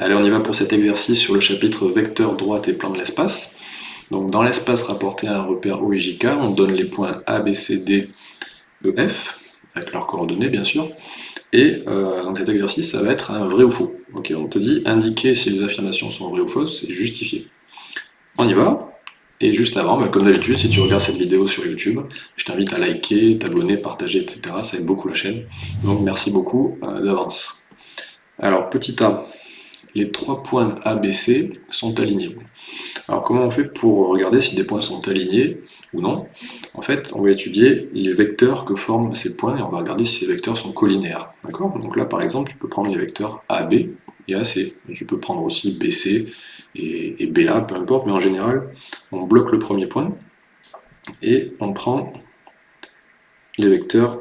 Allez, on y va pour cet exercice sur le chapitre vecteur droite et plan de l'espace. Donc dans l'espace rapporté à un repère OIJK, on donne les points A, B, C, D, E, F, avec leurs coordonnées bien sûr, et euh, donc cet exercice, ça va être un vrai ou faux. Ok, on te dit indiquer si les affirmations sont vraies ou fausses, et justifier. On y va, et juste avant, bah, comme d'habitude, si tu regardes cette vidéo sur YouTube, je t'invite à liker, t'abonner, partager, etc. Ça aide beaucoup la chaîne. Donc merci beaucoup euh, d'avance. Alors, petit A, les trois points ABC sont alignés. Alors comment on fait pour regarder si des points sont alignés ou non? En fait, on va étudier les vecteurs que forment ces points et on va regarder si ces vecteurs sont collinaires. Donc là, par exemple, tu peux prendre les vecteurs AB et AC. tu peux prendre aussi BC et, BA, peu importe, mais en général, on bloque le premier point et on prend les vecteurs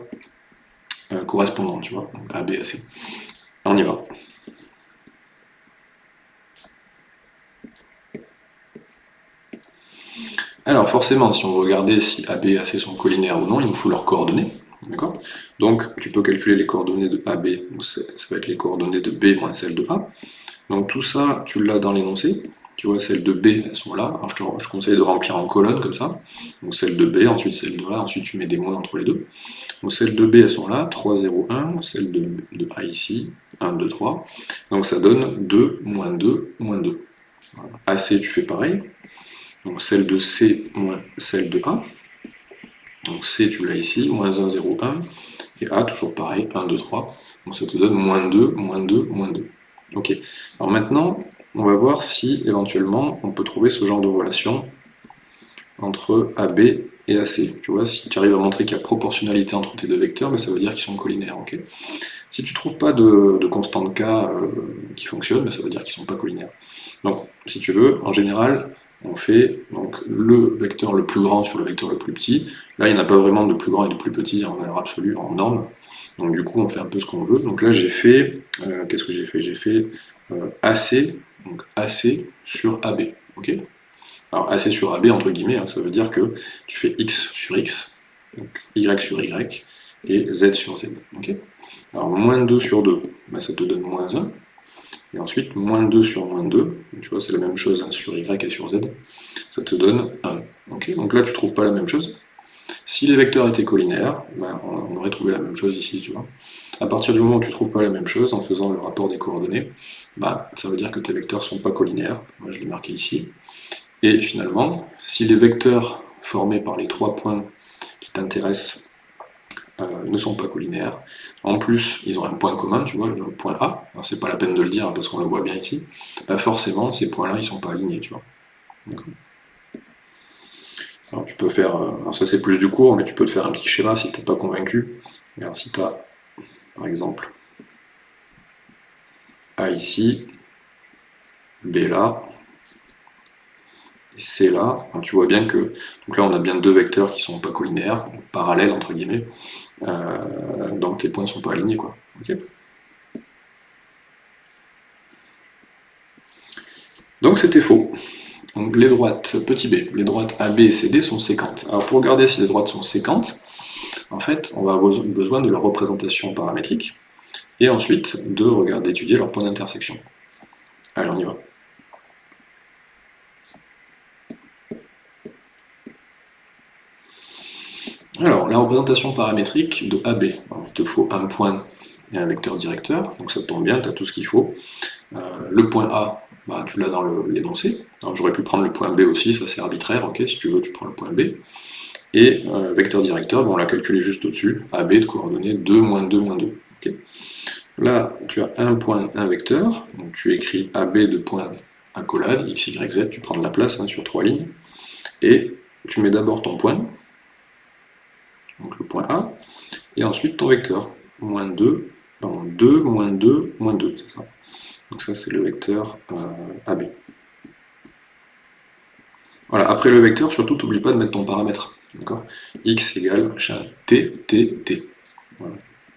euh, correspondants, tu vois, AB, AC. On y va. Alors forcément, si on veut regarder si AB et AC sont collinaires ou non, il nous faut leurs coordonnées. Donc tu peux calculer les coordonnées de AB, ça va être les coordonnées de B moins celles de A. Donc tout ça, tu l'as dans l'énoncé. Tu vois, celles de B, elles sont là. Alors je te conseille de remplir en colonne comme ça. Donc celles de B, ensuite celles de A, ensuite tu mets des moins entre les deux. Donc celles de B, elles sont là, 3, 0, 1. Celles de, de A ici, 1, 2, 3. Donc ça donne 2, moins 2, moins 2. AC, tu fais pareil. Donc celle de C moins celle de A. Donc C, tu l'as ici, moins 1, 0, 1. Et A, toujours pareil, 1, 2, 3. Donc ça te donne moins 2, moins 2, moins 2. Ok. Alors maintenant, on va voir si éventuellement on peut trouver ce genre de relation entre AB et AC. Tu vois, si tu arrives à montrer qu'il y a proportionnalité entre tes deux vecteurs, ben, ça veut dire qu'ils sont collinaires. si tu ne trouves pas de, de constante K euh, qui fonctionne, ben, ça veut dire qu'ils ne sont pas collinaires. Donc, si tu veux, en général, on fait donc le vecteur le plus grand sur le vecteur le plus petit. Là, il n'y en a pas vraiment de plus grand et de plus petit en valeur absolue, en norme. Donc du coup, on fait un peu ce qu'on veut. Donc là, j'ai fait, euh, qu'est-ce que j'ai fait? J'ai fait euh, AC, donc AC sur AB. Alors AC sur AB, entre guillemets, hein, ça veut dire que tu fais X sur X, donc Y sur Y, et Z sur Z. Alors moins 2 sur 2, bah, ça te donne moins 1. Et ensuite, moins 2 sur moins 2, tu vois, c'est la même chose hein, sur y et sur z, ça te donne 1. Donc là, tu ne trouves pas la même chose. Si les vecteurs étaient collinaires, ben, on aurait trouvé la même chose ici, tu vois. À partir du moment où tu ne trouves pas la même chose, en faisant le rapport des coordonnées, ben, ça veut dire que tes vecteurs ne sont pas collinaires. Moi, je l'ai marqué ici. Et finalement, si les vecteurs formés par les trois points qui t'intéressent euh, ne sont pas collinaires. En plus, ils ont un point commun, tu vois, le point A. C'est pas la peine de le dire parce qu'on le voit bien ici. Bah, forcément, ces points-là, ils sont pas alignés, tu vois. Alors tu peux faire, euh, alors ça c'est plus du cours, mais tu peux te faire un petit schéma si tu n'es pas convaincu. Si tu as, par exemple, A ici, B là, C là, tu vois bien que, donc là on a bien deux vecteurs qui sont pas collinaires, parallèles entre guillemets, euh, donc tes points ne sont pas alignés. Quoi. donc c'était faux. Donc les droites, petit b, les droites AB et CD sont séquentes. Alors pour regarder si les droites sont séquentes, en fait, on va avoir besoin de leur représentation paramétrique, et ensuite de regarder, d'étudier leur point d'intersection. Allez, on y va. Alors, la représentation paramétrique de AB, il te faut un point et un vecteur directeur, donc ça tombe bien, tu as tout ce qu'il faut. Euh, le point A, bah, tu l'as dans l'énoncé. J'aurais pu prendre le point B aussi, ça c'est arbitraire, ok, si tu veux tu prends le point B. Et euh, vecteur directeur, on l'a calculé juste au-dessus, AB de coordonnées 2, moins 2, moins 2. Là, tu as un point, un vecteur, donc tu écris AB de point accolade, x, y, z, tu prends de la place hein, sur trois lignes, et tu mets d'abord ton point, donc le point A, et ensuite ton vecteur, moins 2, pardon, 2, moins 2, moins 2, c'est ça. Donc ça c'est le vecteur euh, AB. Voilà, après le vecteur, surtout n'oublie pas de mettre ton paramètre, d'accord? X égale t, t, t.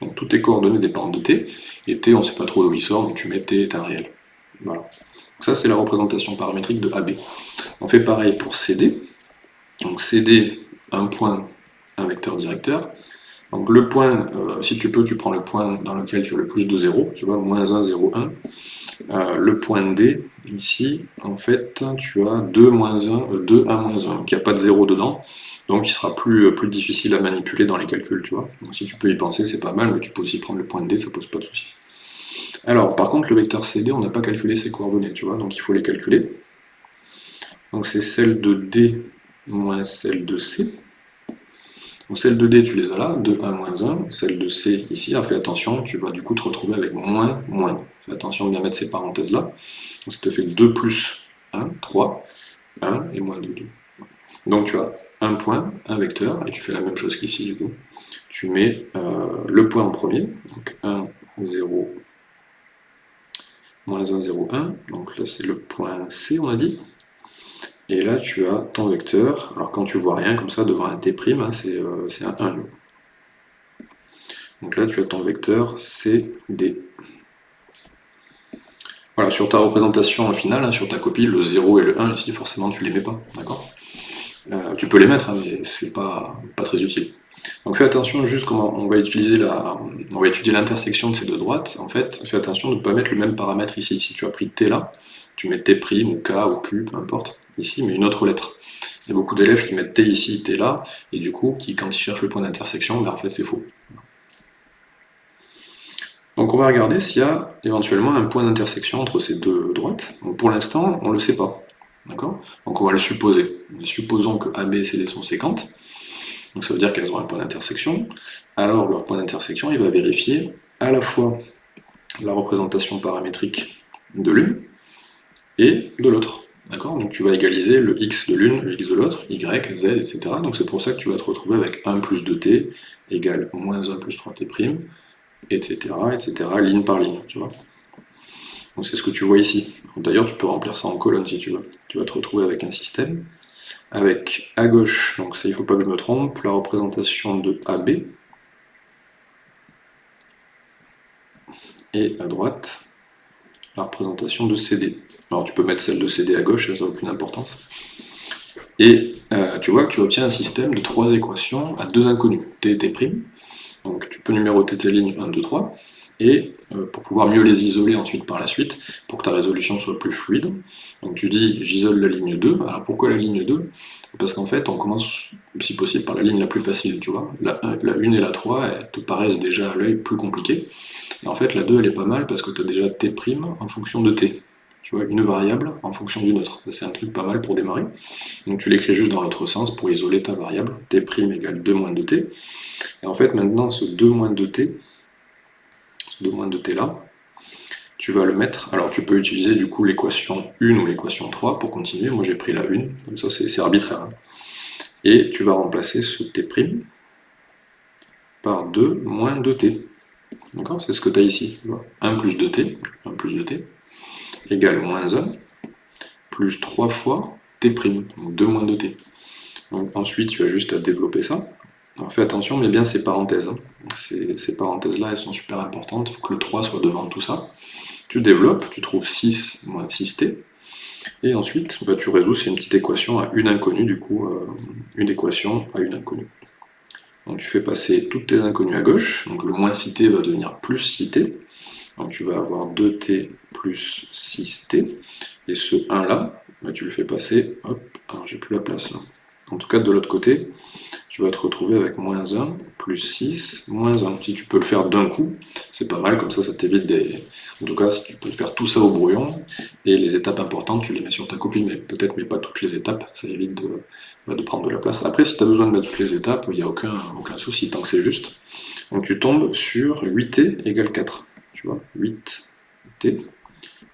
Donc toutes tes coordonnées dépendent de t, et t on ne sait pas trop d'où il sort, donc tu mets t est un réel. Voilà. Donc ça c'est la représentation paramétrique de AB. On fait pareil pour CD. Donc CD, un point un vecteur directeur. Donc le point, euh, si tu peux, tu prends le point dans lequel tu as le plus de 0, tu vois, moins 1, 0, 1. euh, le point D, ici, en fait, tu as 2, moins 1, 2, 1, moins 1, donc il n'y a pas de 0 dedans, donc il sera plus, euh, plus difficile à manipuler dans les calculs, tu vois. Donc si tu peux y penser, c'est pas mal, mais tu peux aussi prendre le point D, ça pose pas de souci. Alors, par contre, le vecteur CD, on n'a pas calculé ses coordonnées, tu vois, donc il faut les calculer. Donc c'est celle de D moins celle de C. Donc celle de D, tu les as là, 2, 1, moins 1. Celle de C, ici, fais attention, tu vas du coup te retrouver avec moins, moins. Fais attention de bien mettre ces parenthèses-là. Donc ça te fait 2 plus 1, 3, 1 et moins 2, 2. Donc tu as un point, un vecteur, et tu fais la même chose qu'ici du coup. Tu mets euh, le point en premier, donc 1, 0, moins 1, 0, 1. Donc là c'est le point C, on a dit. Et là, tu as ton vecteur. Alors quand tu vois rien comme ça devant un t', hein, euh, c'est un 1 Donc là, tu as ton vecteur CD. Voilà, sur ta représentation finale, hein, sur ta copie, le 0 et le 1, ici, forcément, tu ne les mets pas. D'accord? Euh, Tu peux les mettre, hein, mais c'est pas, pas très utile. Donc fais attention juste comment on va utiliser la, on va étudier l'intersection de ces deux droites. En fait, fais attention de ne pas mettre le même paramètre ici. Si tu as pris t là, tu mets t' ou k ou q, peu importe ici, mais une autre lettre. Il y a beaucoup d'élèves qui mettent t ici, t là, et du coup, qui, quand ils cherchent le point d'intersection, ben, en fait c'est faux. Donc on va regarder s'il y a éventuellement un point d'intersection entre ces deux droites. Donc pour l'instant, on ne le sait pas. D'accord? Donc on va le supposer. Supposons que AB et CD sont séquentes. Donc ça veut dire qu'elles ont un point d'intersection. Alors leur point d'intersection, il va vérifier à la fois la représentation paramétrique de l'une et de l'autre. D'accord Donc tu vas égaliser le x de l'une, le x de l'autre, y, z, etc. Donc c'est pour ça que tu vas te retrouver avec 1 plus 2t égale moins 1 plus 3t', etc., etc., ligne par ligne, tu vois. Donc c'est ce que tu vois ici. D'ailleurs, tu peux remplir ça en colonne si tu veux. Tu vas te retrouver avec un système, avec à gauche, donc ça il ne faut pas que je me trompe, la représentation de AB, et à droite, la représentation de CD. Alors tu peux mettre celle de CD à gauche, ça n'a aucune importance. Et euh, tu vois que tu obtiens un système de trois équations à deux inconnus, t et t'. Donc tu peux numéroter tes lignes 1, 2, 3, et euh, pour pouvoir mieux les isoler ensuite par la suite, pour que ta résolution soit plus fluide. Donc tu dis j'isole la ligne 2, alors pourquoi la ligne 2 Parce qu'en fait on commence si possible par la ligne la plus facile, tu vois. La, 1 et la 3 elles te paraissent déjà à l'œil plus compliquées, et en fait la 2 elle est pas mal parce que tu as déjà t' en fonction de t tu vois, une variable en fonction d'une autre. C'est un truc pas mal pour démarrer. Donc tu l'écris juste dans l'autre sens pour isoler ta variable, t' égale 2 moins 2t. Et en fait, maintenant, ce 2 moins 2t, ce 2 moins 2t là, tu vas le mettre, alors tu peux utiliser du coup l'équation 1 ou l'équation 3 pour continuer, moi j'ai pris la 1, donc ça c'est arbitraire. Hein. Et tu vas remplacer ce t' par 2 moins 2t. D'accord? C'est ce que tu as ici. 1 plus 2t, 1 plus 2t, égale moins 1, plus 3 fois t', donc 2 moins 2t. Donc ensuite, tu as juste à développer ça. Alors fais attention, mais bien ces parenthèses. Hein. Ces, parenthèses-là, elles sont super importantes, il faut que le 3 soit devant tout ça. Tu développes, tu trouves 6 moins 6t, et ensuite, bah, tu résous, c'est une petite équation à une inconnue, du coup, euh, une équation à une inconnue. Donc tu fais passer toutes tes inconnues à gauche, donc le moins 6t va devenir plus 6t, donc tu vas avoir 2t plus 6t, et ce 1 là, bah, tu le fais passer, hop, alors j'ai plus la place là. En tout cas de l'autre côté, tu vas te retrouver avec moins 1, plus 6, moins 1. Si tu peux le faire d'un coup, c'est pas mal, comme ça ça t'évite des... En tout cas, si tu peux faire tout ça au brouillon, et les étapes importantes, tu les mets sur ta copie, mais peut-être mais pas toutes les étapes, ça évite de, bah, de prendre de la place. Après, si tu as besoin de mettre toutes les étapes, il n'y a aucun, aucun souci, tant que c'est juste. Donc tu tombes sur 8t égale 4 tu vois, 8t,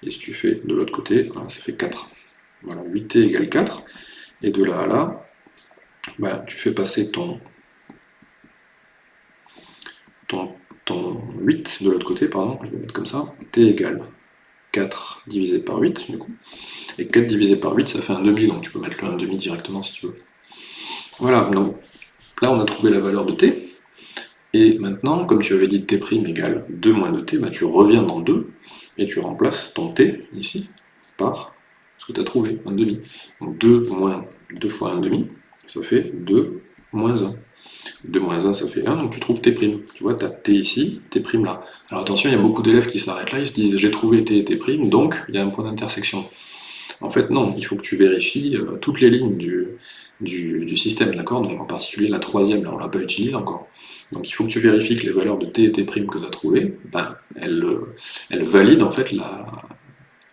et si tu fais de l'autre côté, ça fait 4. Voilà, 8t égale 4, et de là à là, bah, tu fais passer ton, ton, ton 8 de l'autre côté, pardon, je vais mettre comme ça, t égale 4 divisé par 8, du coup, et 4 divisé par 8, ça fait un demi, donc tu peux mettre le 1 demi directement si tu veux. Voilà, donc là on a trouvé la valeur de t, et maintenant, comme tu avais dit t' égale 2 moins 2t, bah, tu reviens dans 2 et tu remplaces ton t ici par ce que tu as trouvé, 1,5. Donc 2 moins 2 fois 1,5, ça fait 2 moins 1. 2 moins 1, ça fait 1, donc tu trouves t'. Tu vois, tu as t ici, t' là. Alors attention, il y a beaucoup d'élèves qui s'arrêtent là, ils se disent j'ai trouvé t et t', donc il y a un point d'intersection. En fait, non, il faut que tu vérifies euh, toutes les lignes du, système, d'accord? Donc en particulier la troisième, là on ne l'a pas utilisée encore. Donc il faut que tu vérifies que les valeurs de t et t' que tu as trouvées, ben, elles, euh, elles, valident en fait la...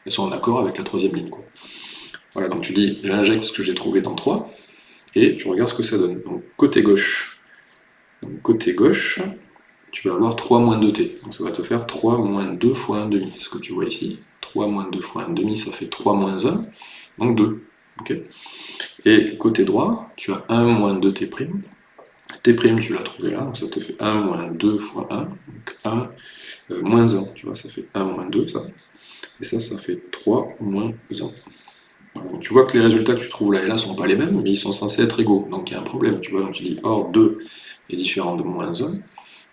elles sont en accord avec la troisième ligne. Voilà, donc tu dis j'injecte ce que j'ai trouvé dans 3, et tu regardes ce que ça donne. Donc côté gauche, côté gauche, tu vas avoir 3 moins 2t. Donc ça va te faire 3 moins 2 fois 1,5, ce que tu vois ici. 3 moins 2 fois 1,5, ça fait 3 moins 1, donc 2. Et côté droit, tu as 1 moins 2t'. t', tu l'as trouvé là, donc ça te fait 1 moins 2 fois 1, donc 1 euh, moins 1, tu vois, ça fait 1 moins 2, ça. Et ça, ça fait 3 moins 1 tu vois que les résultats que tu trouves là et là sont pas les mêmes, mais ils sont censés être égaux. Donc il y a un problème, tu vois. Donc tu dis or 2 est différent de moins 1.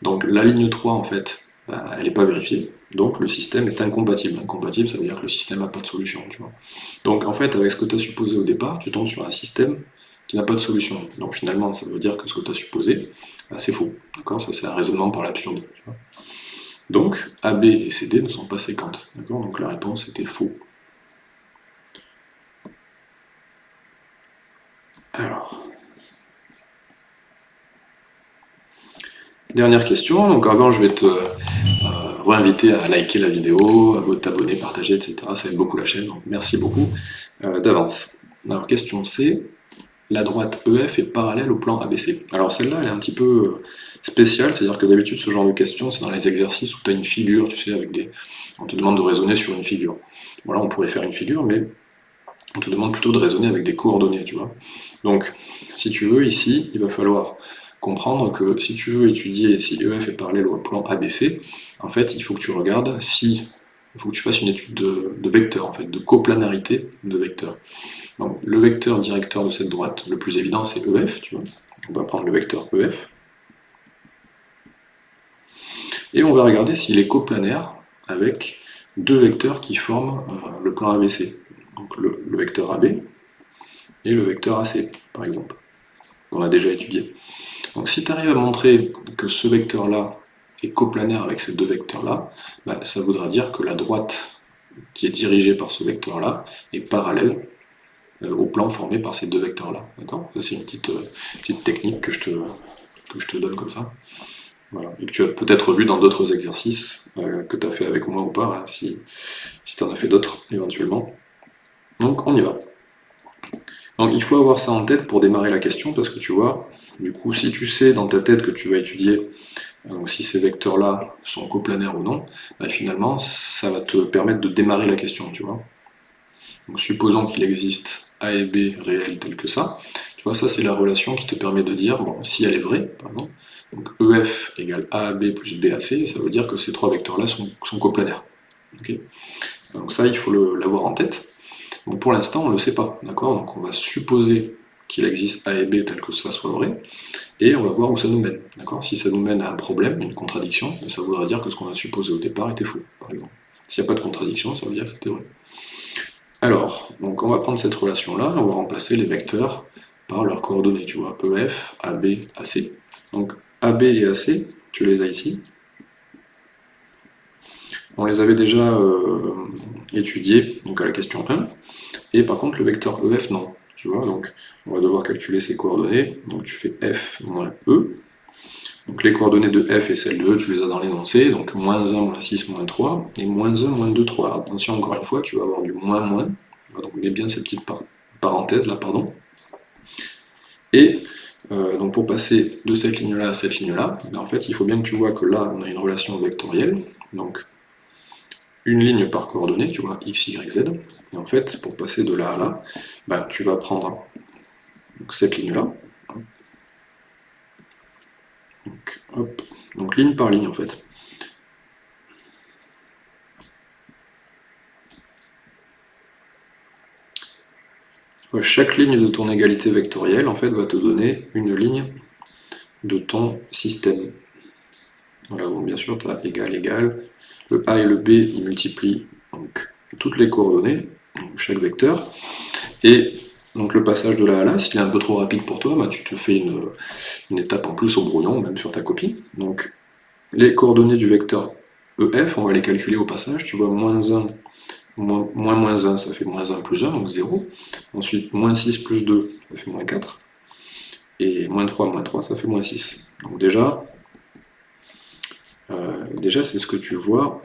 Donc la ligne 3, en fait, bah, elle n'est pas vérifiée. Donc le système est incompatible. Incompatible, ça veut dire que le système n'a pas de solution. Donc en fait, avec ce que tu as supposé au départ, tu tombes sur un système qui n'a pas de solution. Donc finalement, ça veut dire que ce que tu as supposé, bah, c'est faux. D'accord? Ça, c'est un raisonnement par l'absurde. Donc, AB et CD ne sont pas séquentes. Donc la réponse était faux. Alors. Dernière question, donc avant je vais te euh, réinviter à liker la vidéo, à t'abonner, partager, etc. Ça aide beaucoup la chaîne, donc merci beaucoup euh, d'avance. Alors question C, la droite EF est parallèle au plan ABC. Alors celle-là elle est un petit peu euh, spéciale, c'est-à-dire que d'habitude ce genre de question c'est dans les exercices où tu as une figure, tu sais, avec des... on te demande de raisonner sur une figure. Voilà, on pourrait faire une figure, mais on te demande plutôt de raisonner avec des coordonnées, tu vois. Donc, si tu veux, ici, il va falloir comprendre que si tu veux étudier si EF est parallèle au plan ABC, en fait, il faut que tu regardes si... Il faut que tu fasses une étude de, de vecteur, en fait, de coplanarité de vecteurs. Donc, le vecteur directeur de cette droite, le plus évident, c'est EF, tu vois. On va prendre le vecteur EF. Et on va regarder s'il est coplanaire avec deux vecteurs qui forment euh, le plan ABC donc le, vecteur AB et le vecteur AC, par exemple, qu'on a déjà étudié. Donc si tu arrives à montrer que ce vecteur-là est coplanaire avec ces deux vecteurs-là, bah, ça voudra dire que la droite qui est dirigée par ce vecteur-là est parallèle euh, au plan formé par ces deux vecteurs-là. D'accord? C'est une petite, euh, technique que je, te, donne comme ça. Et que tu as peut-être vu dans d'autres exercices euh, que tu as fait avec moi ou pas, hein, si tu en as fait d'autres éventuellement. Donc on y va. Donc il faut avoir ça en tête pour démarrer la question, parce que tu vois, du coup, si tu sais dans ta tête que tu vas étudier donc si ces vecteurs-là sont coplanaires ou non, bah, finalement, ça va te permettre de démarrer la question, tu vois. Donc supposons qu'il existe A et B réels tels que ça, tu vois, ça c'est la relation qui te permet de dire, bon, si elle est vraie, pardon, donc EF égale AAB plus BAC, ça veut dire que ces trois vecteurs-là sont, coplanaires. donc ça, il faut l'avoir en tête pour l'instant, on ne le sait pas, d'accord? Donc on va supposer qu'il existe A et B tel que ça soit vrai, et on va voir où ça nous mène, d'accord? Si ça nous mène à un problème, une contradiction, ben, ça voudra dire que ce qu'on a supposé au départ était faux, par exemple. S'il n'y a pas de contradiction, ça veut dire que c'était vrai. Alors, donc on va prendre cette relation-là, on va remplacer les vecteurs par leurs coordonnées, tu vois, EF, AB, AC. Donc AB et AC, tu les as ici. On les avait déjà euh, étudiés donc à la question 1. Et par contre, le vecteur EF, non. Tu vois, donc on va devoir calculer ses coordonnées. Donc tu fais F moins E. Donc les coordonnées de F et celles de E, tu les as dans l'énoncé. Donc moins 1, moins 6, moins 3. Et moins 1, moins 2, 3. Attention, encore une fois, tu vas avoir du moins, moins. Donc mets bien ces petites parenthèses là, pardon. Et euh, donc pour passer de cette ligne-là à cette ligne-là, ben, en fait, il faut bien que tu vois que là, on a une relation vectorielle. Donc une ligne par coordonnée, tu vois, x, y, z. Et en fait, pour passer de là à là, bah, tu vas prendre cette ligne-là. Donc, ligne par ligne, en fait. chaque ligne de ton égalité vectorielle, en fait, va te donner une ligne de ton système. Voilà, donc bien sûr, tu as égal, égal, le A et le B, ils multiplient donc, toutes les coordonnées, chaque vecteur, et Donc le passage de là à là, s'il est un peu trop rapide pour toi, tu te fais une, étape en plus au brouillon, même sur ta copie. Donc les coordonnées du vecteur EF, on va les calculer au passage. Tu vois, moins 1, moins, moins 1, ça fait moins 1 plus 1, donc 0. Ensuite, moins 6 plus 2, ça fait moins 4. Et moins 3, moins 3, ça fait moins 6. Donc déjà, euh, déjà c'est ce que tu vois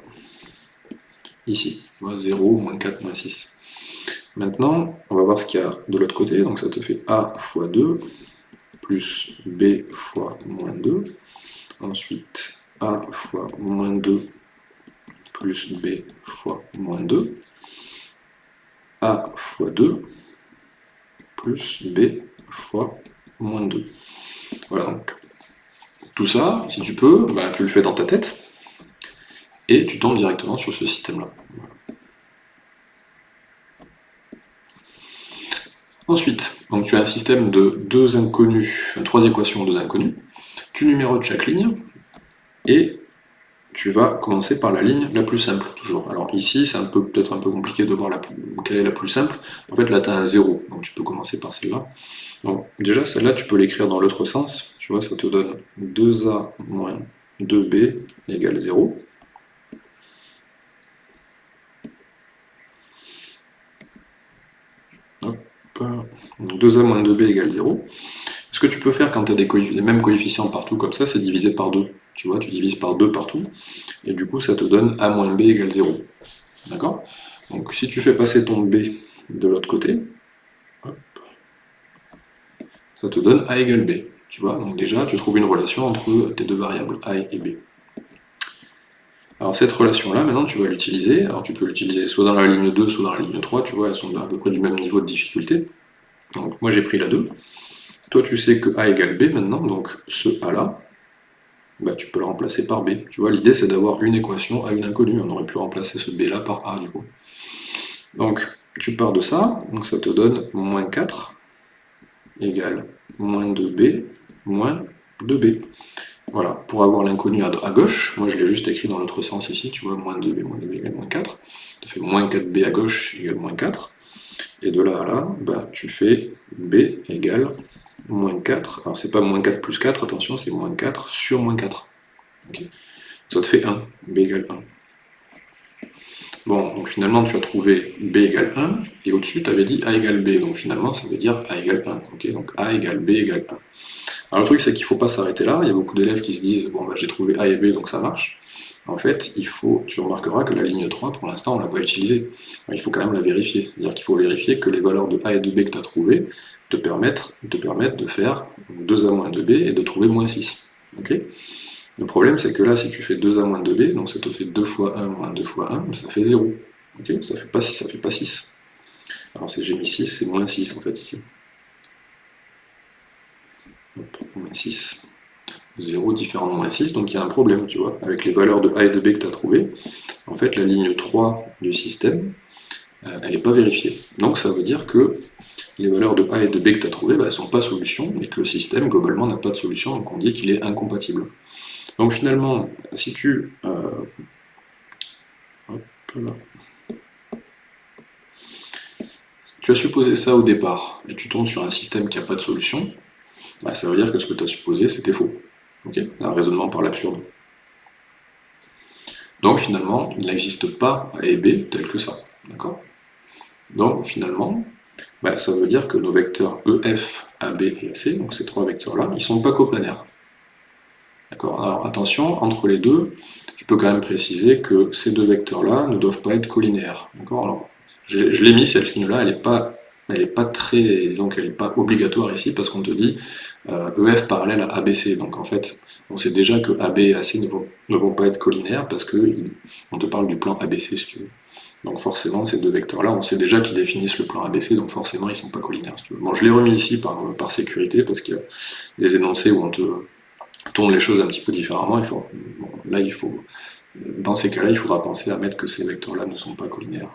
ici. Tu vois, 0, moins 4, moins 6. Maintenant, on va voir ce qu'il y a de l'autre côté. Donc ça te fait A fois 2, plus B fois moins 2. Ensuite, A fois moins 2 plus B fois moins 2. A fois 2 plus B fois moins 2. Voilà, donc tout ça, si tu peux, bah, tu le fais dans ta tête, et tu tombes directement sur ce système-là. Ensuite, tu as un système de deux inconnus, trois équations, deux inconnus. Tu numérotes chaque ligne et tu vas commencer par la ligne la plus simple, toujours. Alors ici, c'est peut-être un peu compliqué de voir la, quelle est la plus simple. En fait, là, tu as un 0, donc tu peux commencer par celle-là. Donc déjà, celle-là, tu peux l'écrire dans l'autre sens. Tu vois, ça te donne 2a moins 2b égale 0. Hop. 2a moins 2b égale 0. Ce que tu peux faire quand tu as les mêmes coefficients partout comme ça, c'est diviser par 2. Tu vois, tu divises par 2 partout, et du coup ça te donne a moins b égale 0. D'accord? Donc si tu fais passer ton b de l'autre côté, ça te donne a égale b. Tu vois, donc déjà tu trouves une relation entre tes deux variables, a et b. Alors cette relation-là, maintenant tu vas l'utiliser, alors tu peux l'utiliser soit dans la ligne 2, soit dans la ligne 3, tu vois, elles sont à peu près du même niveau de difficulté. Donc moi j'ai pris la 2. Toi tu sais que A égale B maintenant, donc ce A là, bah, tu peux le remplacer par B. Tu vois, l'idée c'est d'avoir une équation à une inconnue, on aurait pu remplacer ce B là par A du coup. Donc tu pars de ça, donc ça te donne moins 4 égale moins 2B moins 2B. Voilà, pour avoir l'inconnu à, gauche, moi je l'ai juste écrit dans l'autre sens ici, tu vois, moins 2b moins 2b égale moins 4, ça fait moins 4b à gauche égale moins 4, et de là à là, bah, tu fais b égale moins 4, alors c'est pas moins 4 plus 4, attention, c'est moins 4 sur moins 4. Ça te fait 1, b égale 1. Bon, donc finalement tu as trouvé b égale 1, et au-dessus tu avais dit a égale b, donc finalement ça veut dire a égale 1. donc a égale b égale 1. Alors le truc c'est qu'il ne faut pas s'arrêter là, il y a beaucoup d'élèves qui se disent bon bah j'ai trouvé A et B donc ça marche. En fait, il faut, tu remarqueras que la ligne 3 pour l'instant on ne l'a pas utilisée. Il faut quand même la vérifier. C'est-à-dire qu'il faut vérifier que les valeurs de A et de B que tu as trouvées te permettent, te permettent de faire 2A moins 2B et de trouver moins 6. le problème c'est que là si tu fais 2A moins 2B, donc ça te fait 2 fois 1 moins 2 fois 1, ça fait 0. ça fait pas ça fait pas 6. Alors j'ai mis 6, c'est moins 6 en fait ici moins 6. 0 différent de moins 6, donc il y a un problème, tu vois, avec les valeurs de A et de B que tu as trouvées. En fait, la ligne 3 du système, euh, elle n'est pas vérifiée. Donc ça veut dire que les valeurs de A et de B que tu as trouvées, bah, ne sont pas solution, et que le système, globalement, n'a pas de solution, donc on dit qu'il est incompatible. Donc finalement, si tu... Euh, tu as supposé ça au départ, et tu tombes sur un système qui n'a pas de solution, bah, ça veut dire que ce que tu as supposé, c'était faux. Un raisonnement par l'absurde. Donc finalement, il n'existe pas A et B tel que ça. D'accord? Donc finalement, bah, ça veut dire que nos vecteurs EF, AB et AC, donc ces trois vecteurs-là, ils ne sont pas coplanaires. D'accord? Alors attention, entre les deux, tu peux quand même préciser que ces deux vecteurs-là ne doivent pas être collinéaires. D'accord? Alors, je, je l'ai mis, cette ligne-là, elle n'est pas elle n'est pas très, donc elle n'est pas obligatoire ici parce qu'on te dit euh, EF parallèle à ABC. Donc en fait, on sait déjà que AB et AC ne vont, pas être collinaires parce qu'on te parle du plan ABC si tu veux. Donc forcément, ces deux vecteurs-là, on sait déjà qu'ils définissent le plan ABC, donc forcément, ils ne sont pas collinaires. Je l'ai remis ici par, sécurité parce qu'il y a des énoncés où on te tourne les choses un petit peu différemment. Dans ces cas-là, il faudra penser à mettre que ces vecteurs-là ne sont pas collinaires.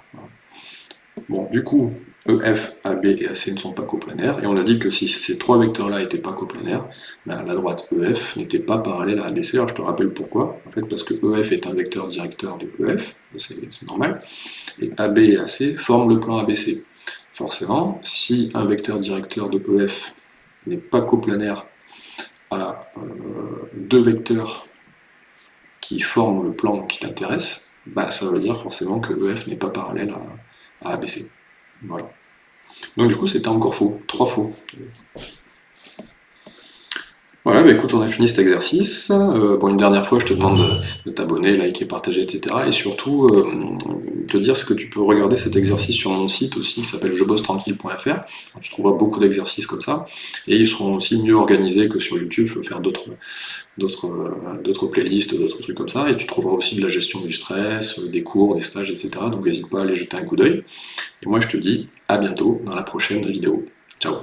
Bon, du coup, EF, AB et AC ne sont pas coplanaires, et on a dit que si ces trois vecteurs-là n'étaient pas coplanaires, ben, la droite EF n'était pas parallèle à ABC, alors je te rappelle pourquoi, en fait parce que EF est un vecteur directeur de EF, c'est normal, et AB et AC forment le plan ABC. forcément, si un vecteur directeur de EF n'est pas coplanaire à euh, deux vecteurs qui forment le plan qui t'intéresse, bah, ça veut dire forcément que EF n'est pas parallèle à, à ABC. Voilà. Donc du coup, c'était encore faux, trois faux. Voilà, bah écoute, on a fini cet exercice. Euh, bon, une dernière fois, je te demande de, t'abonner, liker, partager, etc. Et surtout, euh, te dire ce que tu peux regarder cet exercice sur mon site aussi, qui s'appelle jebossetranquille.fr. Tu trouveras beaucoup d'exercices comme ça. Et ils seront aussi mieux organisés que sur YouTube. Je peux faire d'autres d'autres playlists, d'autres trucs comme ça. Et tu trouveras aussi de la gestion du stress, des cours, des stages, etc. Donc n'hésite pas à aller jeter un coup d'œil. Et moi, je te dis à bientôt dans la prochaine vidéo. Ciao